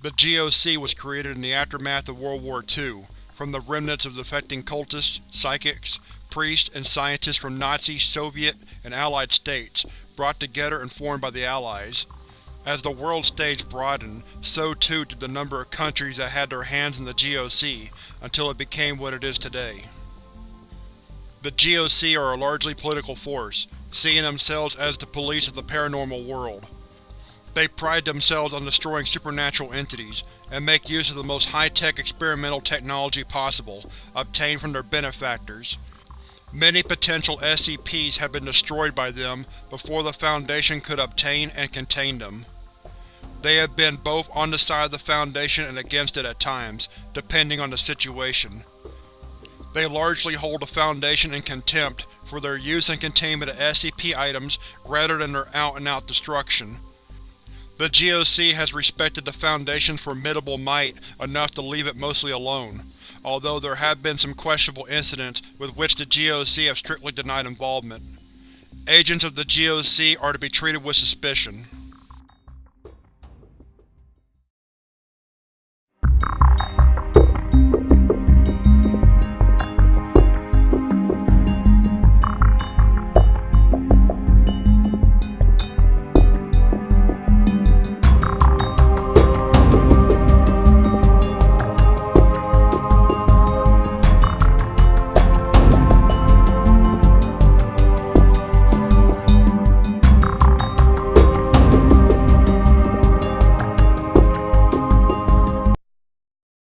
The GOC was created in the aftermath of World War II, from the remnants of defecting cultists, psychics, priests, and scientists from Nazi, Soviet, and Allied states, brought together and formed by the Allies. As the world stage broadened, so too did the number of countries that had their hands in the GOC, until it became what it is today. The GOC are a largely political force, seeing themselves as the police of the paranormal world. They pride themselves on destroying supernatural entities, and make use of the most high-tech experimental technology possible, obtained from their benefactors. Many potential SCPs have been destroyed by them before the Foundation could obtain and contain them. They have been both on the side of the Foundation and against it at times, depending on the situation. They largely hold the Foundation in contempt for their use and containment of SCP items rather than their out-and-out destruction. The GOC has respected the Foundation's formidable might enough to leave it mostly alone, although there have been some questionable incidents with which the GOC have strictly denied involvement. Agents of the GOC are to be treated with suspicion.